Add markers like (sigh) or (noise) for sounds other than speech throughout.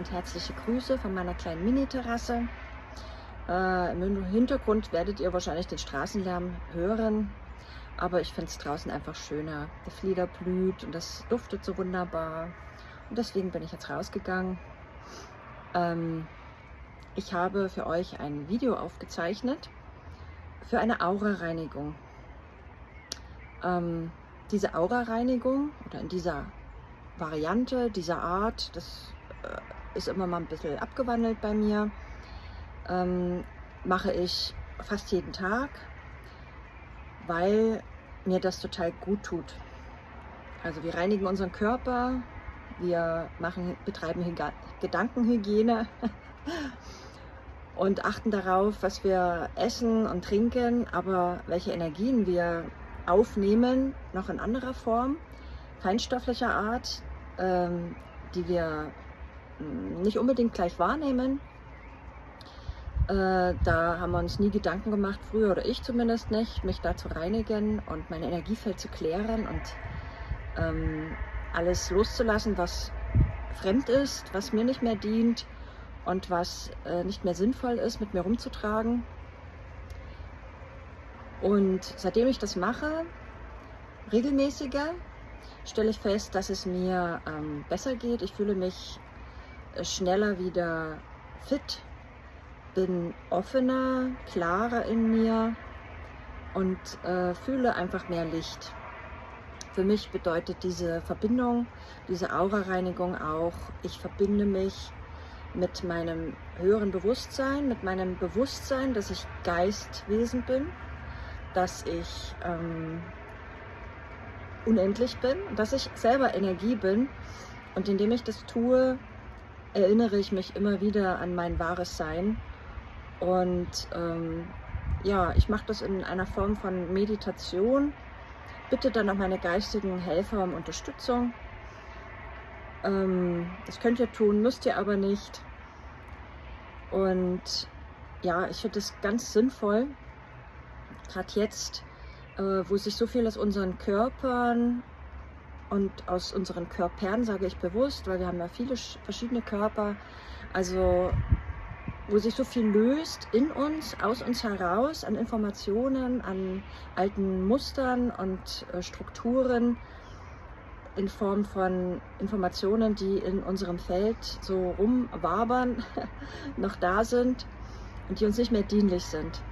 und herzliche Grüße von meiner kleinen Mini-Terrasse. Äh, Im Hintergrund werdet ihr wahrscheinlich den Straßenlärm hören, aber ich finde es draußen einfach schöner. Der Flieder blüht und das duftet so wunderbar. Und deswegen bin ich jetzt rausgegangen. Ähm, ich habe für euch ein Video aufgezeichnet für eine Aura-Reinigung. Ähm, diese Aura-Reinigung oder in dieser Variante, dieser Art, das äh, ist immer mal ein bisschen abgewandelt bei mir, ähm, mache ich fast jeden Tag, weil mir das total gut tut. Also wir reinigen unseren Körper, wir machen, betreiben Gedankenhygiene (laughs) und achten darauf, was wir essen und trinken, aber welche Energien wir aufnehmen, noch in anderer Form, feinstofflicher Art, ähm, die wir nicht unbedingt gleich wahrnehmen. Äh, da haben wir uns nie Gedanken gemacht, früher oder ich zumindest nicht, mich da zu reinigen und mein Energiefeld zu klären und ähm, alles loszulassen, was fremd ist, was mir nicht mehr dient und was äh, nicht mehr sinnvoll ist, mit mir rumzutragen. Und seitdem ich das mache, regelmäßiger, stelle ich fest, dass es mir ähm, besser geht. Ich fühle mich schneller wieder fit, bin offener, klarer in mir und äh, fühle einfach mehr Licht. Für mich bedeutet diese Verbindung, diese Aura-Reinigung auch, ich verbinde mich mit meinem höheren Bewusstsein, mit meinem Bewusstsein, dass ich Geistwesen bin, dass ich ähm, unendlich bin, dass ich selber Energie bin. Und indem ich das tue, erinnere ich mich immer wieder an mein wahres Sein. Und ähm, ja, ich mache das in einer Form von Meditation. Bitte dann auch meine geistigen Helfer um Unterstützung. Ähm, das könnt ihr tun, müsst ihr aber nicht. Und ja, ich finde es ganz sinnvoll, gerade jetzt, äh, wo sich so viel aus unseren Körpern und aus unseren Körpern, sage ich bewusst, weil wir haben ja viele verschiedene Körper, also wo sich so viel löst in uns, aus uns heraus, an Informationen, an alten Mustern und äh, Strukturen, in Form von Informationen, die in unserem Feld so rumwabern, (laughs) noch da sind und die uns nicht mehr dienlich sind.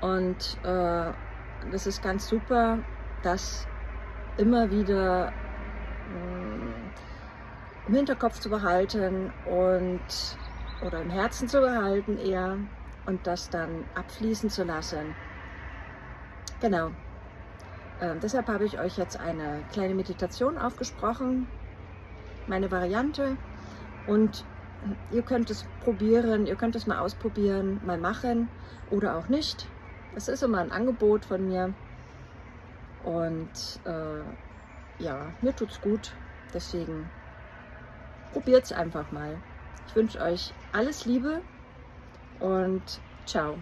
Und äh, das ist ganz super, das immer wieder äh, im Hinterkopf zu behalten und oder im Herzen zu behalten eher und das dann abfließen zu lassen. Genau. Ähm, deshalb habe ich euch jetzt eine kleine Meditation aufgesprochen, meine Variante. Und ihr könnt es probieren, ihr könnt es mal ausprobieren, mal machen oder auch nicht. Es ist immer ein Angebot von mir. Und äh, ja, mir tut's gut. Deswegen probiert es einfach mal. Ich wünsche euch alles Liebe und ciao.